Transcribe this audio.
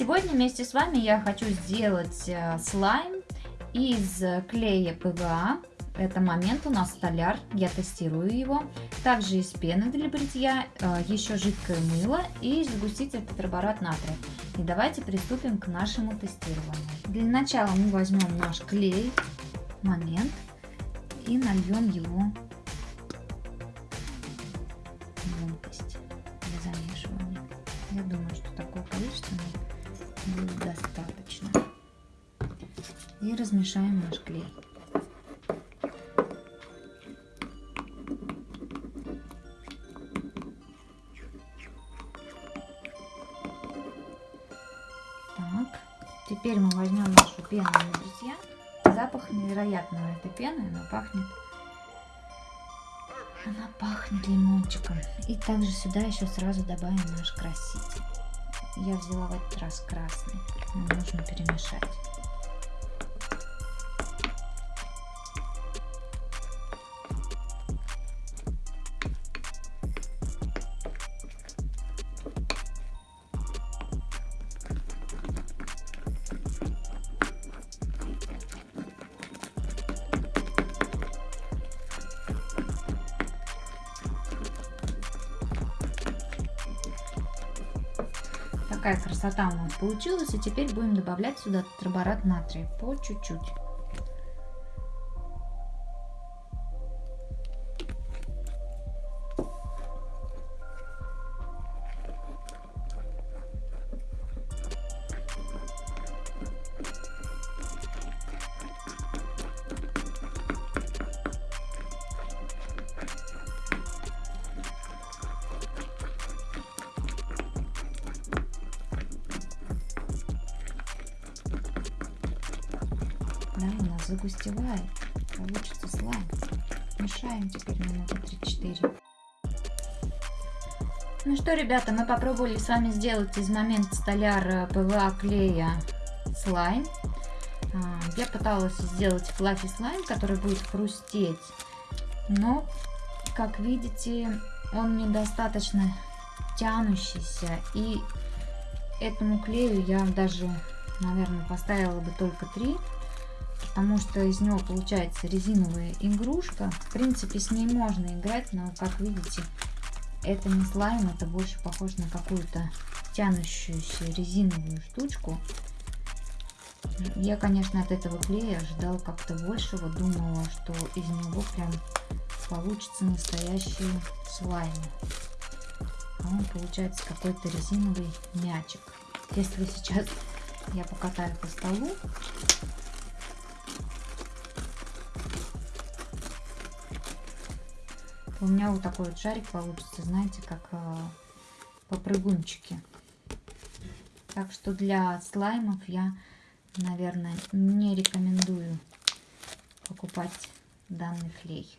вместе с вами я хочу сделать э, слайм из клея ПВА. Это момент у нас столяр, я тестирую его. Также из пены для бритья, э, еще жидкое мыло и сгуститель тетраборат натрия. И давайте приступим к нашему тестированию. Для начала мы возьмем наш клей, момент, и нальем его в емкость для замешивания. Я думаю, что такое количество будет достаточно. И размешаем наш клей. Так, теперь мы возьмем нашу пену бритья. Запах невероятного этой пены, она пахнет она пахнет лимончиком. И также сюда еще сразу добавим наш краситель. Я взяла в этот раз красный. Нужно перемешать. Такая красота у нас получилась. И теперь будем добавлять сюда тетраборат натрия по чуть-чуть. Да, нас загустевает. Получится слайм. Мешаем теперь минуты 3-4. Ну что, ребята, мы попробовали с вами сделать из момента столяр ПВА клея слайм. А, я пыталась сделать fluffy слайм, который будет хрустеть. Но, как видите, он недостаточно тянущийся. И этому клею я даже, наверное, поставила бы только 3 потому что из него получается резиновая игрушка. В принципе, с ней можно играть, но, как видите, это не слайм, это больше похоже на какую-то тянущуюся резиновую штучку. Я, конечно, от этого клея ожидала как-то большего, думала, что из него прям получится настоящий слайм. А он получается какой-то резиновый мячик. Если сейчас я покатаю по столу, у меня вот такой вот шарик получится, знаете, как э, попрыгунчики. Так что для слаймов я, наверное, не рекомендую покупать данный клей.